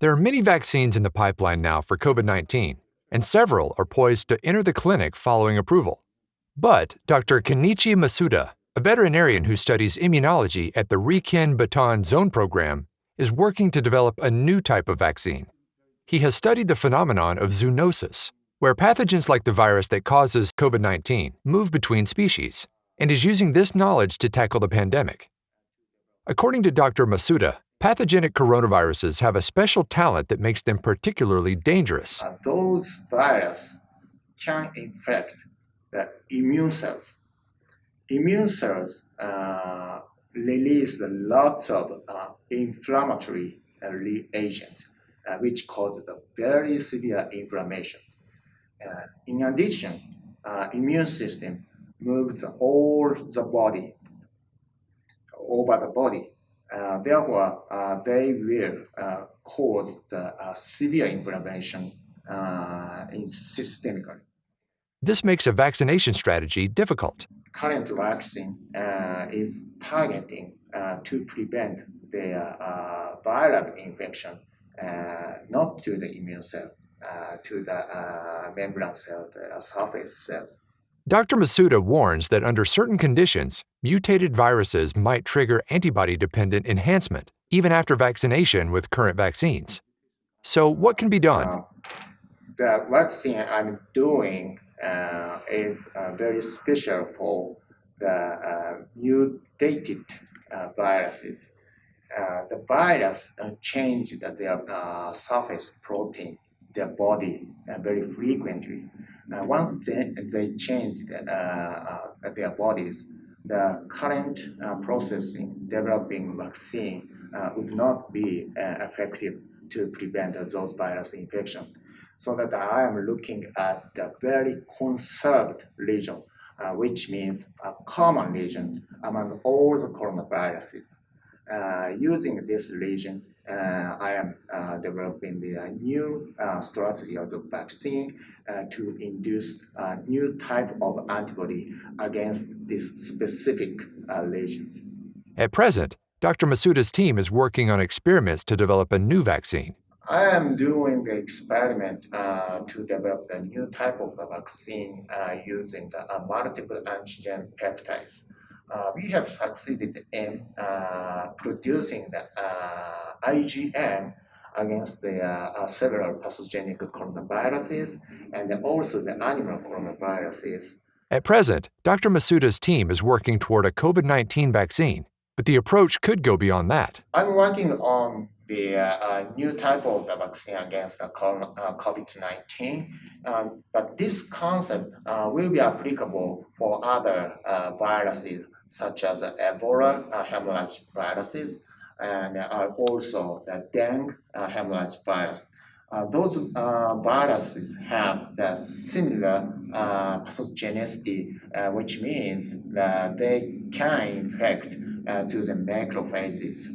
There are many vaccines in the pipeline now for COVID 19, and several are poised to enter the clinic following approval. But Dr. Kenichi Masuda, a veterinarian who studies immunology at the Riken Baton Zone Program, is working to develop a new type of vaccine. He has studied the phenomenon of zoonosis, where pathogens like the virus that causes COVID 19 move between species, and is using this knowledge to tackle the pandemic. According to Dr. Masuda, pathogenic coronaviruses have a special talent that makes them particularly dangerous. Uh, those viruses can infect the immune cells. Immune cells uh, release lots of uh, inflammatory reagent, uh, which causes very severe inflammation. Uh, in addition, immune system moves all the body, over the body. Uh, therefore, uh, they will uh, cause the severe inflammation in systemically. This makes a vaccination strategy difficult current vaccine uh, is targeting uh, to prevent the uh, viral infection, not to the immune cell, to the membrane cell, the surface cells. Dr. Masuda warns that under certain conditions, mutated viruses might trigger antibody-dependent enhancement, even after vaccination with current vaccines. So what can be done? Uh, the vaccine I'm doing uh, is uh, very special for the uh, mutated viruses. the virus changed their surface protein, their body very frequently. Once they, they change their bodies, the current uh, processing developing vaccine uh, would not be uh, effective to prevent those virus infection so that I am looking at the very conserved region, uh, which means a common region among all the coronaviruses. Uh, using this region, uh, I am uh, developing the new uh, strategy of the vaccine to induce a new type of antibody against this specific region. At present, Dr. Masuda's team is working on experiments to develop a new vaccine. I am doing the experiment uh, to develop a new type of vaccine uh, using the uh, multiple antigen peptides. Uh, we have succeeded in uh, producing the uh, IgM against the several pathogenic coronaviruses and also the animal coronaviruses. At present, Dr. Masuda's team is working toward a COVID-19 vaccine, but the approach could go beyond that. I'm working on the uh, new type of the vaccine against the COVID-19. Um, but this concept uh, will be applicable for other uh, viruses such as Ebola uh, hemorrhage viruses and uh, also the dengue uh, hemorrhage virus. those viruses have the similar pathogenicity, which means that they can infect to the macrophages.